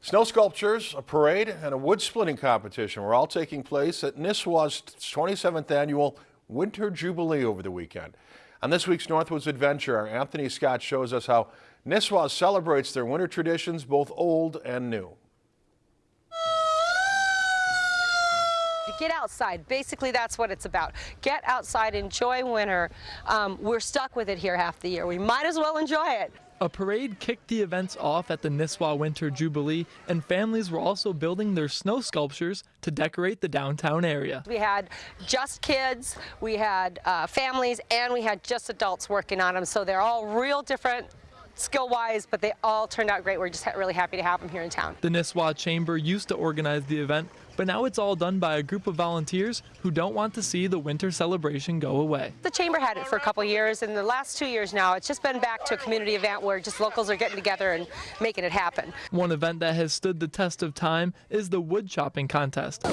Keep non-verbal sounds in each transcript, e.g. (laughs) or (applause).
Snow sculptures, a parade, and a wood splitting competition were all taking place at Nisswa's 27th annual Winter Jubilee over the weekend. On this week's Northwoods Adventure, Anthony Scott shows us how Nisswa celebrates their winter traditions, both old and new. Get outside. Basically, that's what it's about. Get outside, enjoy winter. Um, we're stuck with it here half the year. We might as well enjoy it. A parade kicked the events off at the Nisswa Winter Jubilee, and families were also building their snow sculptures to decorate the downtown area. We had just kids, we had uh, families, and we had just adults working on them, so they're all real different skill-wise, but they all turned out great. We're just really happy to have them here in town. The Nisswa Chamber used to organize the event, but now it's all done by a group of volunteers who don't want to see the winter celebration go away. The Chamber had it for a couple years, and the last two years now, it's just been back to a community event where just locals are getting together and making it happen. One event that has stood the test of time is the wood chopping contest.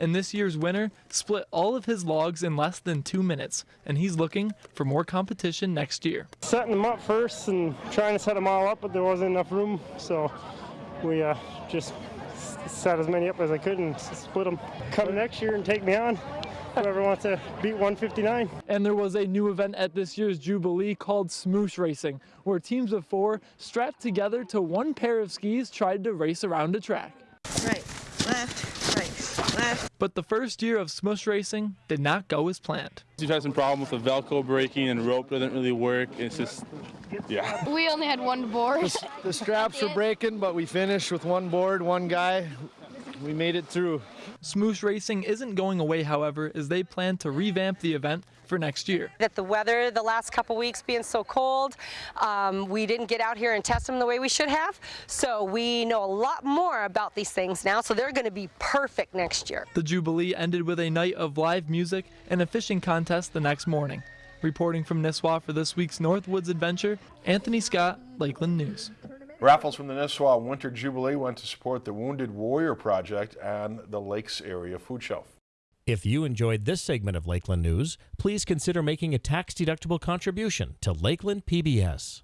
And this year's winner split all of his logs in less than two minutes, and he's looking for more competition next year. Setting them up first and trying to set them all up, but there wasn't enough room, so we uh, just set as many up as I could and split them. Come next year and take me on. Whoever wants to beat 159. And there was a new event at this year's Jubilee called Smoosh Racing, where teams of four strapped together to one pair of skis tried to race around a track. Right, left, right, left. But the first year of Smush Racing did not go as planned. We've had some problem with the Velcro breaking and rope doesn't really work. It's just, yeah. We only had one board. The, the straps were (laughs) breaking, but we finished with one board, one guy. We made it through. Smoosh Racing isn't going away, however, as they plan to revamp the event for next year. That the weather the last couple weeks being so cold, um, we didn't get out here and test them the way we should have. So we know a lot more about these things now, so they're going to be perfect next year. The Jubilee ended with a night of live music and a fishing contest the next morning. Reporting from Nisswa for this week's Northwoods Adventure, Anthony Scott, Lakeland News. Raffles from the Nisswa Winter Jubilee went to support the Wounded Warrior Project and the Lakes Area Food Shelf. If you enjoyed this segment of Lakeland News, please consider making a tax-deductible contribution to Lakeland PBS.